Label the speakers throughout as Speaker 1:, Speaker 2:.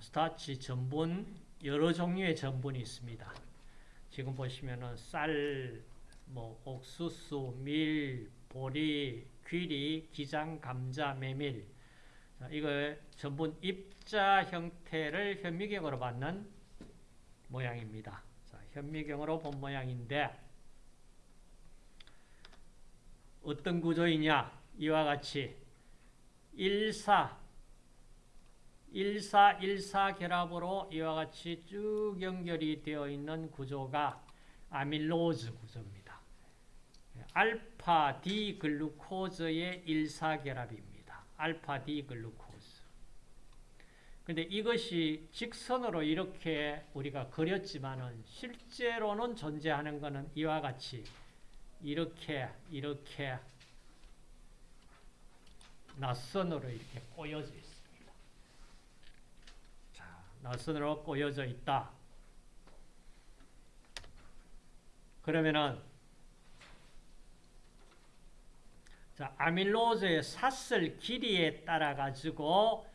Speaker 1: 스타치 전분 여러 종류의 전분이 있습니다. 지금 보시면은 쌀, 뭐 옥수수, 밀, 보리, 귀리, 기장, 감자, 메밀 이거 전분 입자 형태를 현미경으로 받는 모양입니다. 자, 현미경으로 본 모양인데 어떤 구조이냐 이와 같이 1, 4 1414 결합으로 이와 같이 쭉 연결이 되어 있는 구조가 아밀로즈 구조입니다. 알파 D 글루코즈의 14 결합입니다. 알파 D 글루코즈. 근데 이것이 직선으로 이렇게 우리가 그렸지만은 실제로는 존재하는 것은 이와 같이 이렇게 이렇게 낯선으로 이렇게 꼬여져 있습니다. 자, 낯선으로 꼬여져 있다. 그러면은 자, 아밀로즈의 샀을 길이에 따라 가지고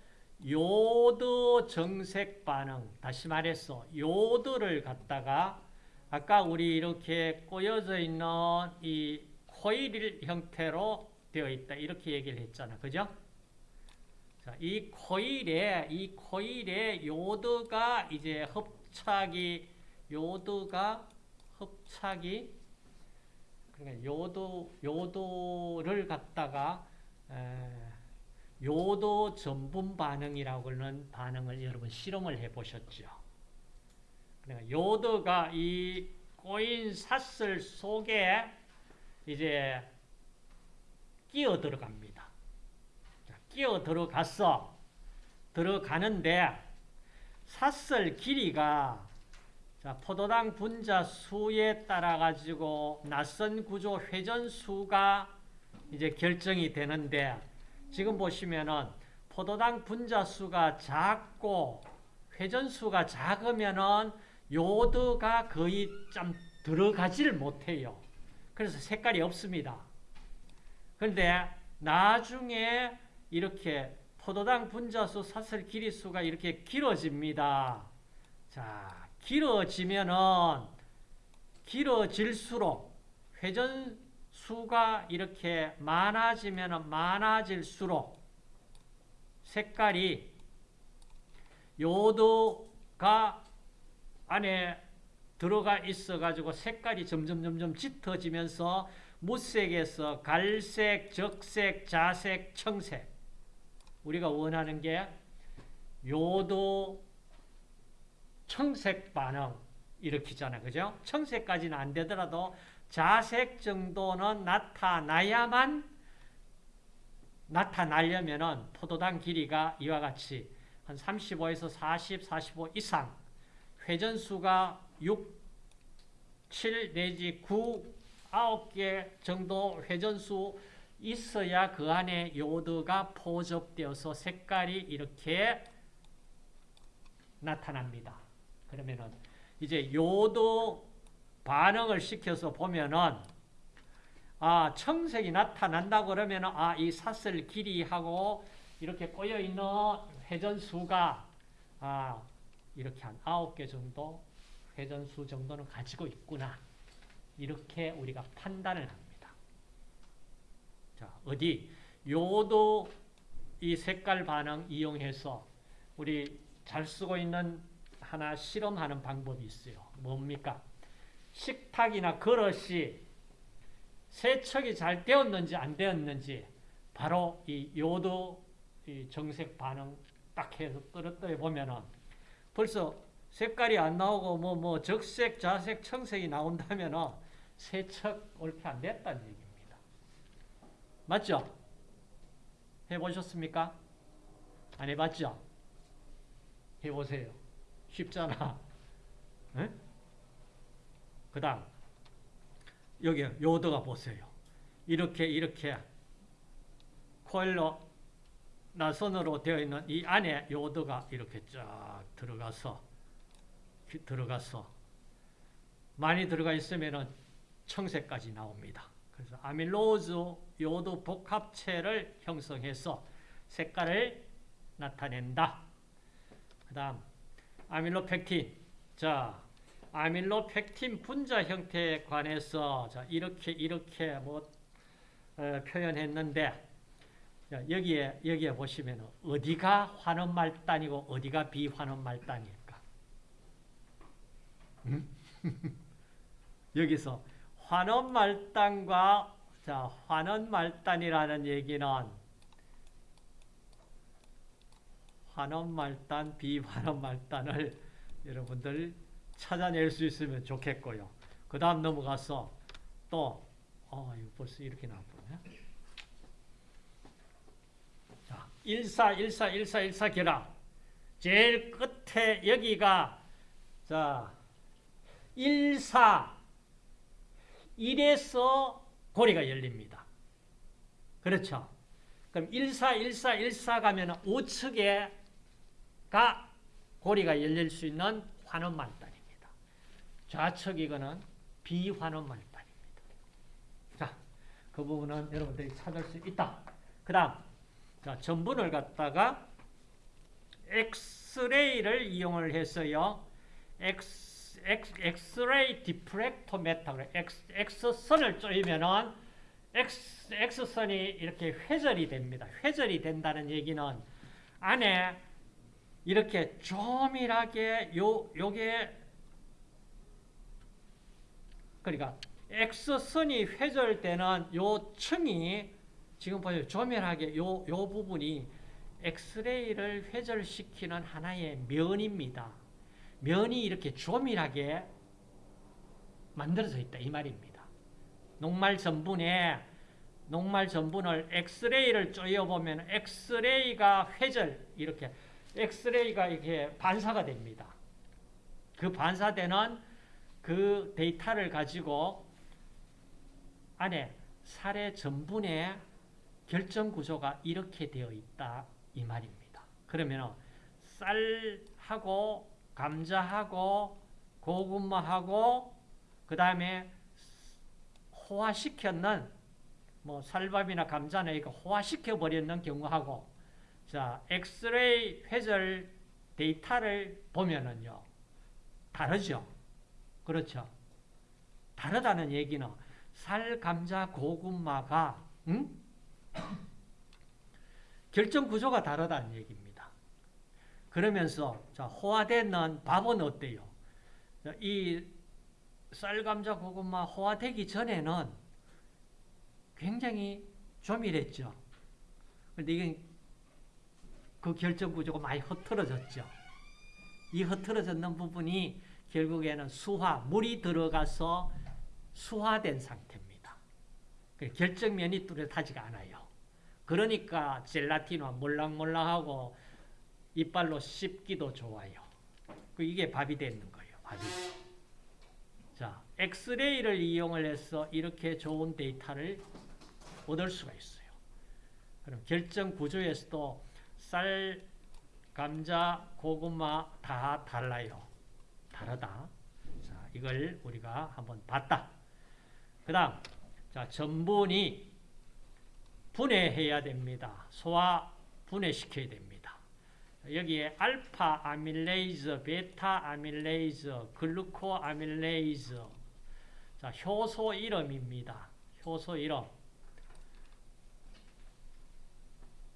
Speaker 1: 요드 정색 반응, 다시 말해서 요드를 갖다가 아까 우리 이렇게 꼬여져 있는 이 코일 형태로 되어 있다. 이렇게 얘기를 했잖아. 그죠? 자, 이 코일에, 이 코일에 요드가 이제 hợp착이, 요드가 hợp착이, 그러니까 요도, 요도를 갖다가, 에, 요도 전분 반응이라고 하는 반응을 여러분 실험을 해 보셨죠. 그러니까 요도가 이 꼬인 사슬 속에 이제 끼어 들어갑니다. 끼어 들어갔어. 들어가는데 사슬 길이가 자, 포도당 분자 수에 따라 가지고 낯선 구조 회전 수가 이제 결정이 되는데 지금 보시면은 포도당 분자 수가 작고 회전 수가 작으면은 요드가 거의 좀 들어가지를 못해요. 그래서 색깔이 없습니다. 그런데 나중에 이렇게 포도당 분자수 사슬 길이수가 이렇게 길어집니다. 자, 길어지면은 길어질수록 회전수가 이렇게 많아지면 많아질수록 색깔이 요도가 안에 들어가 있어가지고 색깔이 점점 점점 짙어지면서 무색에서 갈색, 적색, 자색, 청색 우리가 원하는 게 요도 청색 반응 일으키잖아 그죠? 청색까지는 안 되더라도 자색 정도는 나타나야만 나타나려면은 포도당 길이가 이와 같이 한 35에서 40, 45 이상 회전수가 6, 7 내지 9, 9개 정도 회전수 있어야 그 안에 요드가 포접되어서 색깔이 이렇게 나타납니다. 그러면은 이제 요드 반응을 시켜서 보면은 아 청색이 나타난다 그러면은 아 이 사슬 길이하고 이렇게 꼬여 있는 회전수가 아 이렇게 한 아홉 개 정도 회전수 정도는 가지고 있구나. 이렇게 우리가 판단을 합니다. 자, 어디? 요도 이 색깔 반응 이용해서 우리 잘 쓰고 있는 하나 실험하는 방법이 있어요. 뭡니까? 식탁이나 그릇이 세척이 잘 되었는지 안 되었는지 바로 이 요도 이 정색 반응 딱 해서 떨어뜨려 보면은 벌써 색깔이 안 나오고 뭐 뭐 적색, 자색, 청색이 나온다면은 세척 옳게 안 됐다는 얘기입니다. 맞죠? 해보셨습니까? 안 해봤죠? 해보세요. 쉽잖아. 그 다음 여기 요도가 보세요. 이렇게 이렇게 코일로 나선으로 되어 있는 이 안에 요도가 이렇게 쫙 들어가서 들어가서 많이 들어가 있으면은 청색까지 나옵니다. 그래서 아밀로즈 요도 복합체를 형성해서 색깔을 나타낸다. 그 다음, 아밀로펙틴. 자, 아밀로펙틴 분자 형태에 관해서 자, 이렇게, 이렇게 뭐, 어, 표현했는데, 자, 여기에, 여기에 보시면 어디가 환원 말단이고 어디가 비환원 말단일까? 음? 여기서 환원 말단과 자, 환원 말단이라는 얘기는 환원 말단, 비환원 말단을 여러분들 찾아낼 수 있으면 좋겠고요. 그 다음 넘어가서 또, 어, 이거 벌써 이렇게 나왔네. 자, 14, 14, 14, 14 결합. 제일 끝에 여기가, 자, 14, 1에서 고리가 열립니다. 그렇죠? 그럼 14, 14, 14 가면 우측에가 고리가 열릴 수 있는 환원말단입니다. 좌측 이거는 비환원말단입니다. 자, 그 부분은 여러분들이 찾을 수 있다. 그 다음, 자, 전분을 갖다가 엑스레이를 이용을 해서요. 엑스, 엑스, 엑스레이 diffractometer, 엑스, 엑스선을 쪼이면은 X, X선이 이렇게 회절이 됩니다. 회절이 된다는 얘기는 안에 이렇게 조밀하게 요, 요게 그러니까 X선이 회절되는 요 층이 지금 보세요. 조밀하게 요, 요 부분이 엑스레이를 회절시키는 하나의 면입니다. 면이 이렇게 조밀하게 만들어져 있다 이 말입니다. 녹말 전분에 녹말 전분을 엑스레이를 쪼여보면 엑스레이가 회절 이렇게 엑스레이가 이렇게 반사가 됩니다. 그 반사되는 그 데이터를 가지고 안에 살의 전분의 결정 구조가 이렇게 되어 있다 이 말입니다. 그러면 쌀하고 감자하고 고구마하고 그 다음에 호화시켰는 뭐 쌀밥이나 감자나 이거 호화시켜 버렸는 경우하고 자 엑스레이 회절 데이터를 보면은요 다르죠. 그렇죠. 다르다는 얘기는 쌀, 감자, 고구마가 응? 결정 구조가 다르다는 얘기입니다. 그러면서 자 호화되는 밥은 어때요? 이 쌀, 감자, 고구마 호화되기 전에는 굉장히 조밀했죠. 그런데 이게 그 결정 구조가 많이 흐트러졌죠. 이 흐트러졌는 부분이 결국에는 수화, 물이 들어가서 수화된 상태입니다. 그 결정면이 뚜렷하지가 않아요. 그러니까 젤라틴화 몰랑몰랑하고 이빨로 씹기도 좋아요. 그 이게 밥이 되는 거예요. 밥이. 자, 엑스레이를 이용을 해서 이렇게 좋은 데이터를 얻을 수가 있어요. 그럼 결정 구조에서도 쌀, 감자, 고구마 다 달라요. 다르다. 자, 이걸 우리가 한번 봤다. 그 다음, 자, 전분이 분해해야 됩니다. 소화 분해시켜야 됩니다. 여기에 알파 아밀레이즈, 베타 아밀레이즈, 글루코 아밀레이즈. 자, 효소 이름입니다. 효소 이름.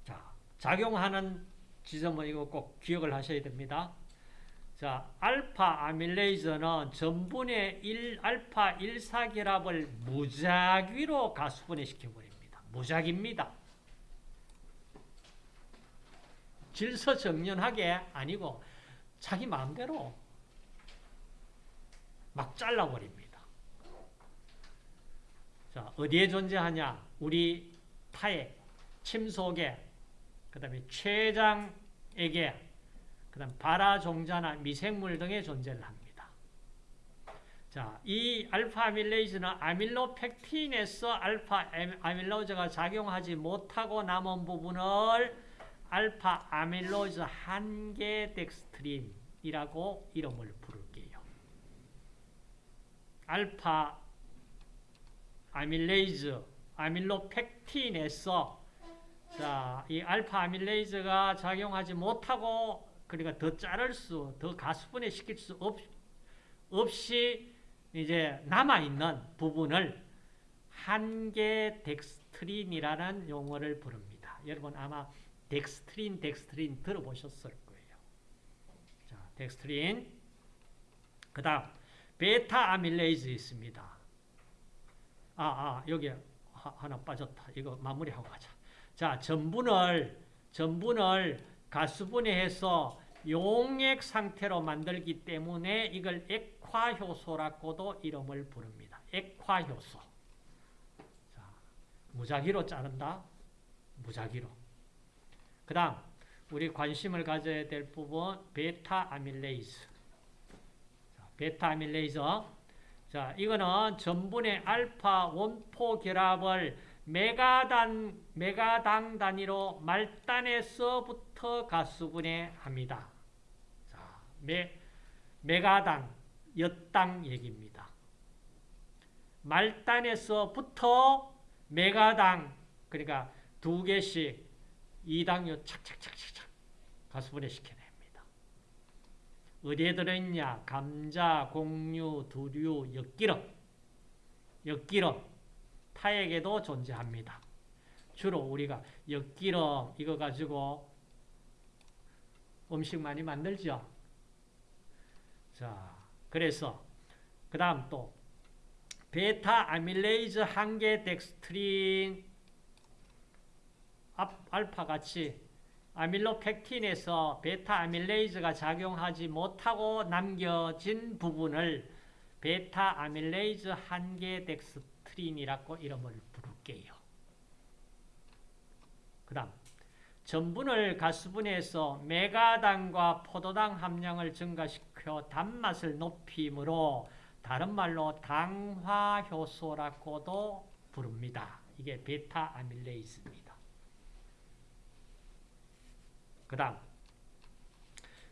Speaker 1: 자, 작용하는 지점은 이거 꼭 기억을 하셔야 됩니다. 자, 알파 아밀레이즈는 전분의 1, 알파 1사결합을 무작위로 가수분해시켜 버립니다. 무작입니다. 질서 정연하게 아니고 자기 마음대로 막 잘라버립니다. 자, 어디에 존재하냐? 우리 타에, 침 속에, 그 다음에 췌장에게, 그 다음 발화종자나 미생물 등의 존재를 합니다. 자, 이 알파 아밀레이즈는 아밀로펙틴에서 알파 아밀로즈가 작용하지 못하고 남은 부분을 알파 아밀레이즈 한계 덱스트린이라고 이름을 부를게요. 알파 아밀레이즈, 아밀로펙틴에서 자, 이 알파 아밀레이즈가 작용하지 못하고 그러니까 더 자를 수, 더 가수분해 시킬 수 없, 없이 이제 남아있는 부분을 한계 덱스트린이라는 용어를 부릅니다. 여러분 아마 덱스트린, 덱스트린 들어보셨을 거예요. 자, 덱스트린. 그 다음, 베타 아밀레이즈 있습니다. 아, 아, 여기 하, 하나 빠졌다. 이거 마무리하고 가자. 자, 전분을, 전분을 가수분해해서 용액 상태로 만들기 때문에 이걸 액화효소라고도 이름을 부릅니다. 액화효소. 자, 무작위로 자른다. 무작위로. 그 다음, 우리 관심을 가져야 될 부분, 베타 아밀레이즈. 자, 베타 아밀레이즈. 자, 이거는 전분의 알파 one four 결합을 맥아당, 맥아당 단위로 말단에서부터 가수분해합니다. 자, 맥, 맥아당, 엿당 얘기입니다. 말단에서부터 메가당, 그러니까 두 개씩 이당류 착착착착착 가수분해 시켜냅니다. 어디에 들어있냐? 감자, 곡류, 두류, 엿기름. 엿기름. 타액에도 존재합니다. 주로 우리가 엿기름 이거 가지고 음식 많이 만들죠. 자, 그래서 그 다음 또 베타 아밀레이즈 한계 덱스트린 알파 같이 아밀로펙틴에서 베타 아밀레이즈가 작용하지 못하고 남겨진 부분을 베타 아밀레이즈 한계 덱스트린이라고 이름을 부를게요. 그 다음 전분을 가수분해서 맥아당과 포도당 함량을 증가시켜 단맛을 높이므로 다른 말로 당화효소라고도 부릅니다. 이게 베타 아밀레이즈입니다. 그 다음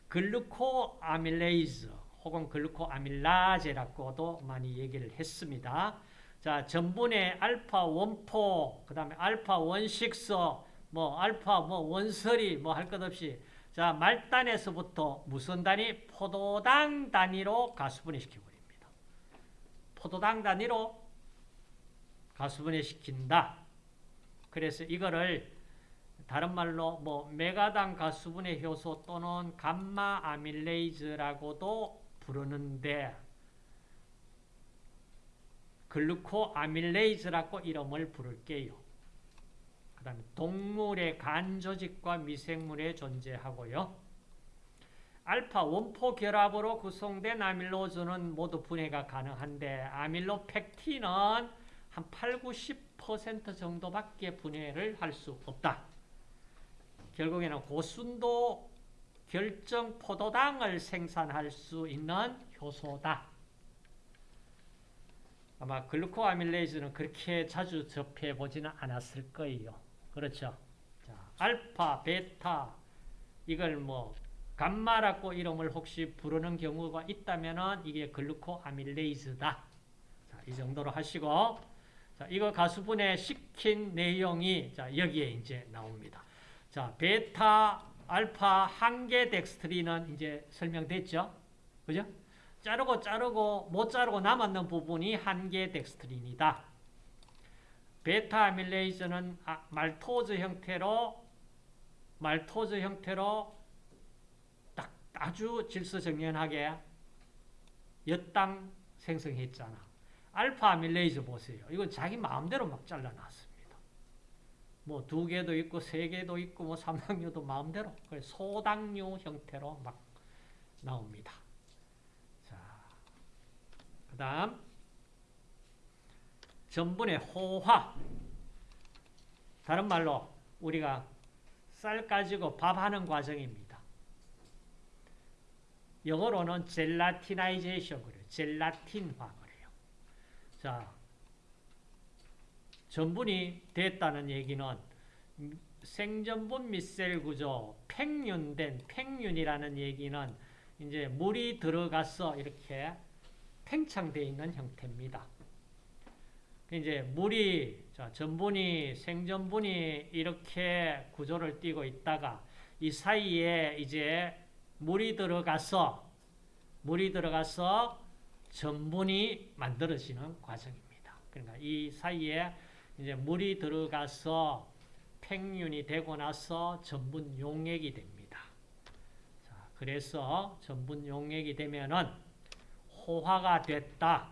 Speaker 1: 글루코아밀레이즈 혹은 글루코아밀라제라고도 많이 얘기를 했습니다. 자, 전분의 알파 원포, 그 다음에 알파 원식스, 뭐 알파 뭐 원설이 뭐 할 것 없이 자, 말단에서부터 무슨 단위? 포도당 단위로 가수분해 시켜 버립니다. 포도당 단위로 가수분해 시킨다. 그래서 이거를 다른 말로 뭐 메가당 가수분해 효소 또는 감마 아밀레이즈라고도 부르는데 글루코 아밀레이즈라고 이름을 부를게요. 그 다음에 동물의 간 조직과 미생물에 존재하고요. 알파 원포 결합으로 구성된 아밀로즈는 모두 분해가 가능한데 아밀로펙틴은 한 8, 90% 정도밖에 분해를 할 수 없다. 결국에는 고순도 결정 포도당을 생산할 수 있는 효소다. 아마 글루코아밀레이즈는 그렇게 자주 접해 보지는 않았을 거예요. 그렇죠? 자, 알파, 베타 이걸 뭐 감마라고 이름을 혹시 부르는 경우가 있다면은 이게 글루코아밀레이즈다. 자, 이 정도로 하시고 자, 이거 가수분해 시킨 내용이 자, 여기에 이제 나옵니다. 자, 베타, 알파, 한계 덱스트린은 이제 설명됐죠? 그죠? 자르고 자르고 못 자르고 남았는 부분이 한계 덱스트린이다. 베타 아밀레이즈는 아, maltose 형태로 maltose 형태로 딱 아주 질서정연하게 엿당 생성했잖아. 알파 아밀레이즈 보세요. 이건 자기 마음대로 막 잘라놨습니다. 뭐 두 개도 있고 세 개도 있고 뭐 삼당류도 마음대로 소당류 형태로 막 나옵니다. 자, 그 다음 전분의 호화 다른 말로 우리가 쌀 가지고 밥하는 과정입니다. 영어로는 젤라티나이제이션 그래요. 젤라틴화 그래요. 자, 전분이 됐다는 얘기는 생전분 밑셀 구조, 팽윤된 팽윤이라는 얘기는 이제 물이 들어가서 이렇게 팽창되어 있는 형태입니다. 이제 물이 자, 전분이 생전분이 이렇게 구조를 띠고 있다가 이 사이에 이제 물이 들어가서 물이 들어가서 전분이 만들어지는 과정입니다. 그러니까 이 사이에 이제 물이 들어가서 팽윤이 되고 나서 전분 용액이 됩니다. 자, 그래서 전분 용액이 되면은 호화가 됐다.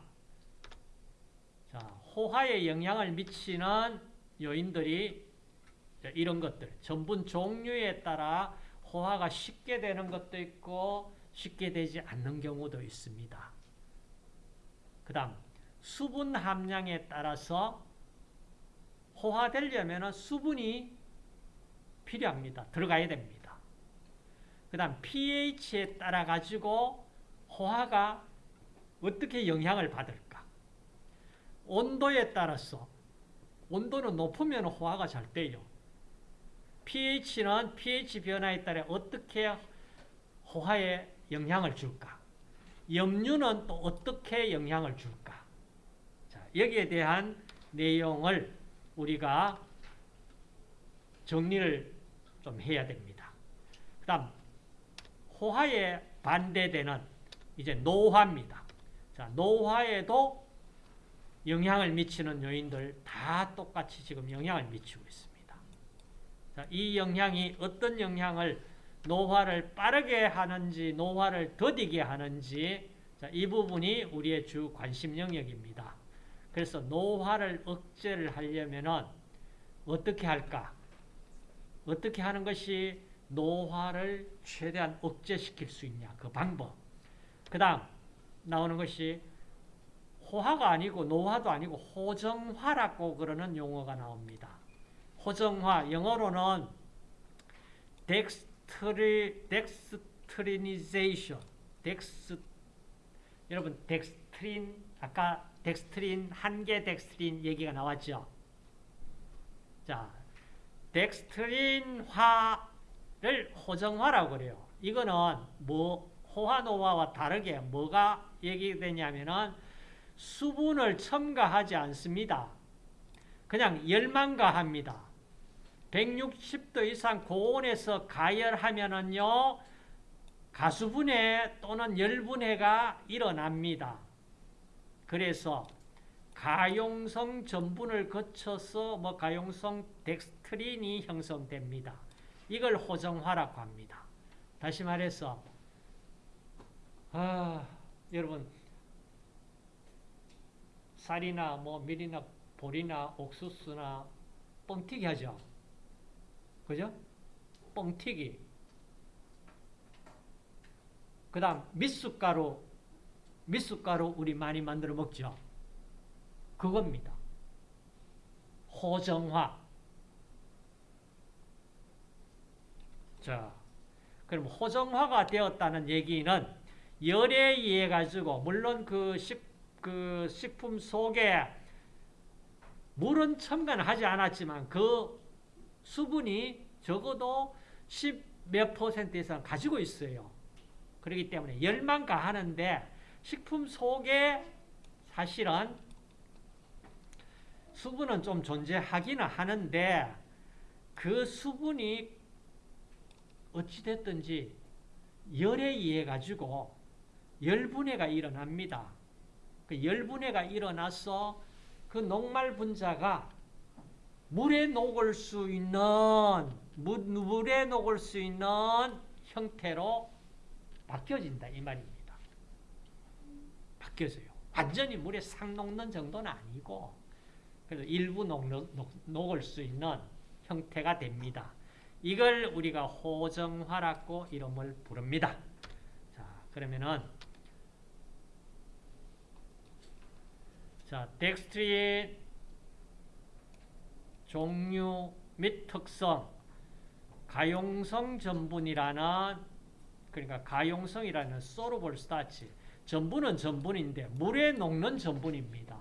Speaker 1: 자, 호화에 영향을 미치는 요인들이 이런 것들, 전분 종류에 따라 호화가 쉽게 되는 것도 있고 쉽게 되지 않는 경우도 있습니다. 그 다음 수분 함량에 따라서 호화되려면 수분이 필요합니다. 들어가야 됩니다. 그 다음 pH에 따라 가지고 호화가 어떻게 영향을 받을까? 온도에 따라서 온도는 높으면 호화가 잘 돼요. pH는 pH 변화에 따라 어떻게 호화에 영향을 줄까? 염류는 또 어떻게 영향을 줄까? 자, 여기에 대한 내용을 우리가 정리를 좀 해야 됩니다. 그 다음, 호화에 반대되는 이제 노화입니다. 자, 노화에도 영향을 미치는 요인들 다 똑같이 지금 영향을 미치고 있습니다. 자, 이 영향이 어떤 영향을 노화를 빠르게 하는지 노화를 더디게 하는지 자, 이 부분이 우리의 주 관심 영역입니다. 그래서 노화를 억제를 하려면 어떻게 할까? 어떻게 하는 것이 노화를 최대한 억제시킬 수 있냐? 그 방법. 그 다음 나오는 것이 호화가 아니고 노화도 아니고 호정화라고 그러는 용어가 나옵니다. 호정화, 영어로는 dextri, dextrinization, dex, 여러분 덱스트린, 아까 덱스트린, 한계 덱스트린 얘기가 나왔죠. 자, 덱스트린화를 호정화라고 그래요. 이거는 뭐 호화노화와 다르게 뭐가 얘기되냐면은 수분을 첨가하지 않습니다. 그냥 열만 가합니다. 160도 이상 고온에서 가열하면은요, 가수분해 또는 열분해가 일어납니다. 그래서 가용성 전분을 거쳐서 뭐 가용성 덱스트린이 형성됩니다. 이걸 호정화라고 합니다. 다시 말해서 아, 여러분 쌀이나 뭐 밀이나 보리나 옥수수나 뻥튀기 하죠. 그죠? 뻥튀기. 그 다음 밑숟가루 밑숟가루 우리 많이 만들어 먹죠. 그겁니다. 호정화. 자, 그럼 호정화가 되었다는 얘기는 열에 의해 가지고 물론 그, 식, 그 식품 속에 물은 첨가하지 않았지만 그 수분이 적어도 10 몇 퍼센트 이상 가지고 있어요. 그렇기 때문에 열만 가하는데 식품 속에 사실은 수분은 좀 존재하기는 하는데 그 수분이 어찌됐든지 열에 의해 가지고 열분해가 일어납니다. 그 열분해가 일어나서 그 녹말 분자가 물에 녹을 수 있는 물에 녹을 수 있는 형태로 바뀌어진다 이 말입니다. 바뀌어져요. 완전히 물에 싹 녹는 정도는 아니고 그래서 일부 녹, 녹, 녹을 수 있는 형태가 됩니다. 이걸 우리가 호정화라고 이름을 부릅니다. 자, 그러면은 자, 덱스트리의 종류 및 특성 가용성 전분이라는 그러니까 가용성이라는 소르볼 스타치 전분은 전분인데 물에 녹는 전분입니다.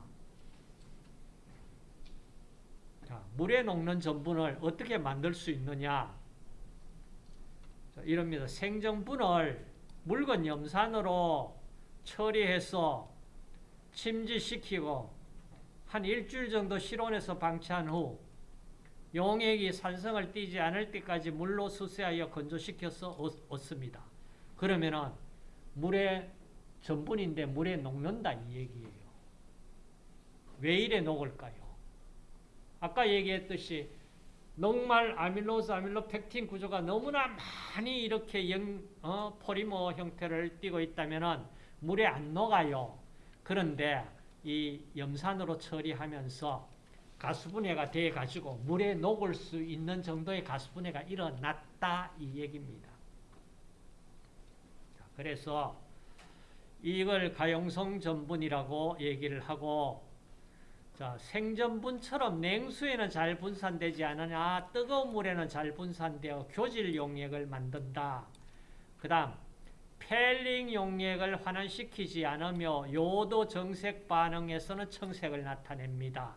Speaker 1: 자, 물에 녹는 전분을 어떻게 만들 수 있느냐? 자, 이럽니다. 생전분을 묽은 염산으로 처리해서 침지시키고 한 일주일 정도 실온에서 방치한 후 용액이 산성을 띠지 않을 때까지 물로 수세하여 건조시켜서 얻습니다. 그러면은 물에 전분인데 물에 녹는다 이 얘기예요. 왜 이래 녹을까요? 아까 얘기했듯이 녹말 아밀로스 아밀로 펙틴 구조가 너무나 많이 이렇게 영, 어, 포리머 형태를 띠고 있다면은 물에 안 녹아요. 그런데 이 염산으로 처리하면서 가수분해가 돼 가지고 물에 녹을 수 있는 정도의 가수분해가 일어났다 이 얘기입니다. 자, 그래서 이걸 가용성 전분이라고 얘기를 하고 자, 생전분처럼 냉수에는 잘 분산되지 않으냐 뜨거운 물에는 잘 분산되어 교질 용액을 만든다. 그 다음 펠링 용액을 환원시키지 않으며 요도 정색 반응에서는 청색을 나타냅니다.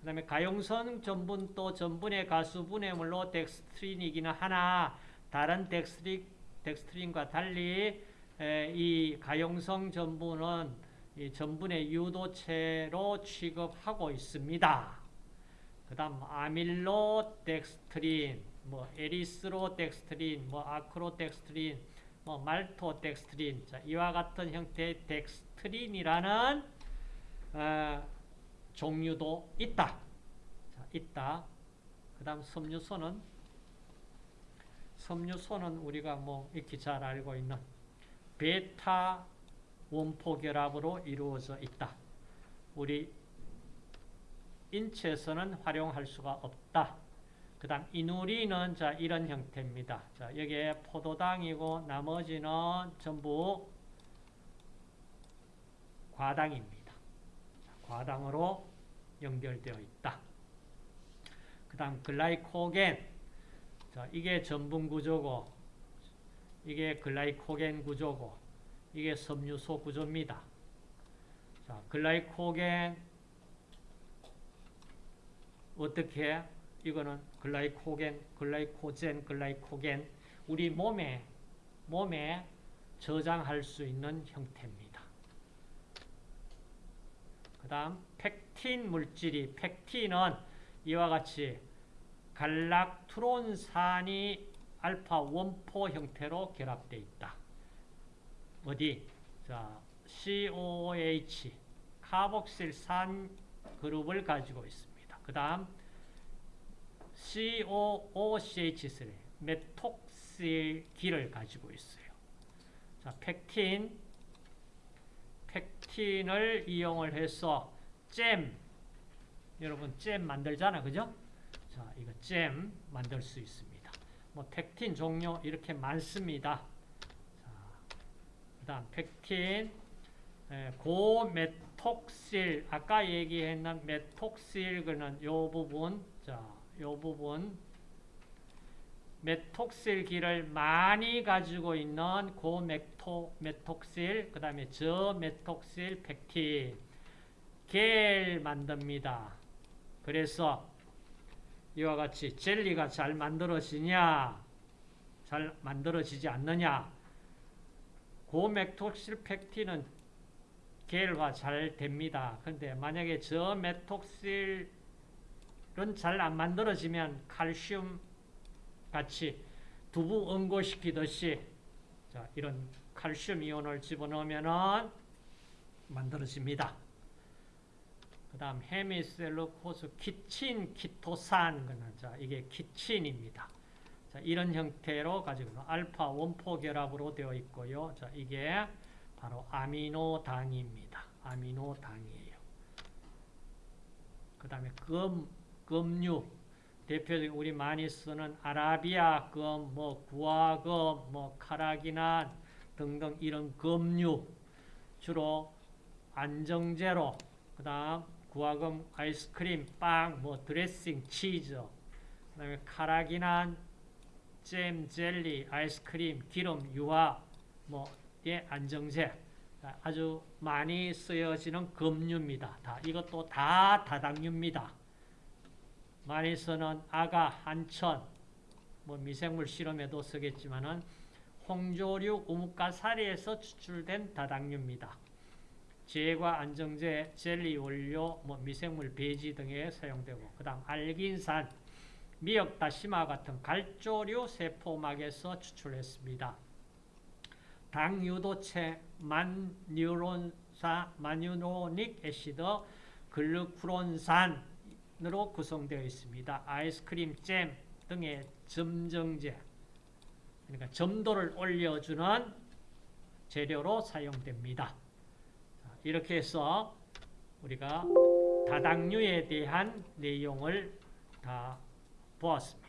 Speaker 1: 그 다음에 가용성 전분 또 전분의 가수분해물로 덱스트린이기는 하나 다른 덱스트린, 덱스트린과 달리 에, 이 가용성 전분은 이 전분의 유도체로 취급하고 있습니다. 그 다음 아밀로 덱스트린, 뭐 에리스로 덱스트린, 뭐 아크로 덱스트린, 뭐 말토 덱스트린 자, 이와 같은 형태의 덱스트린이라는 어, 종류도 있다. 자, 있다. 그 다음 섬유소는 섬유소는 우리가 뭐 익히 잘 알고 있는 베타 원포 결합으로 이루어져 있다. 우리 인체에서는 활용할 수가 없다. 그 다음 이누리는 자 이런 형태입니다. 자 여기에 포도당이고 나머지는 전부 과당입니다. 자, 과당으로 연결되어 있다. 그 다음 글라이코겐 자 이게 전분 구조고 이게 글라이코겐 구조고 이게 섬유소 구조입니다. 자, 글라이코겐 어떻게 이거는 글라이코겐, 글라이코젠, 글라이코겐 우리 몸에 몸에 저장할 수 있는 형태입니다. 그 다음 펙틴 물질이 펙틴은 이와 같이 갈락트론산이 알파 원포 형태로 결합되어 있다. 어디? 자, COOH 카복실산 그룹을 가지고 있습니다. 그 다음 COOCH3 메톡실기를 가지고 있어요. 자, 펙틴 펙틴을 이용을 해서 잼 여러분 잼 만들잖아. 그죠? 자, 이거 잼 만들 수 있습니다. 뭐 펙틴 종류 이렇게 많습니다. 그 다음 펙틴 고메톡실 아까 얘기했는 메톡실 그는 요 부분 자, 요 부분 메톡실기를 많이 가지고 있는 고메톡실 그 다음에 저메톡실 펙틴 겔 만듭니다. 그래서 이와 같이 젤리가 잘 만들어지냐 잘 만들어지지 않느냐 고메톡실 펙틴은 계열화 잘 됩니다. 근데 만약에 저 메톡실은 잘 안 만들어지면 칼슘 같이 두부 응고시키듯이 자, 이런 칼슘 이온을 집어넣으면 만들어집니다. 그 다음 헤미셀룰로스 키틴 키토산 자, 이게 키틴입니다. 자, 이런 형태로 가지고 알파 one four 결합으로 되어 있고요. 자, 이게 바로 아미노당입니다. 아미노당이에요. 그 다음에 금, 금류. 대표적인 우리 많이 쓰는 아라비아 금, 뭐 구화금, 뭐 카라기난 등등 이런 금류. 주로 안정제로, 그 다음 구화금 아이스크림, 빵, 뭐 드레싱, 치즈, 그 다음에 카라기난, 잼, 젤리, 아이스크림, 기름, 유화, 뭐의 안정제 아주 많이 쓰여지는 금류입니다. 다 이것도 다 다당류입니다. 많이 쓰는 아가, 한천, 뭐 미생물 실험에도 쓰겠지만은 홍조류, 우뭇가사리에서 추출된 다당류입니다. 제과 안정제, 젤리 원료, 뭐 미생물 배지 등에 사용되고 그 다음 알긴산, 미역 다시마 같은 갈조류 세포막에서 추출했습니다. 당 유도체, 만유론사, 만유로닉 애시드, 글루크론산으로 구성되어 있습니다. 아이스크림, 잼 등의 점정제, 그러니까 점도를 올려주는 재료로 사용됩니다. 자, 이렇게 해서 우리가 다당류에 대한 내용을 다 보았습니다.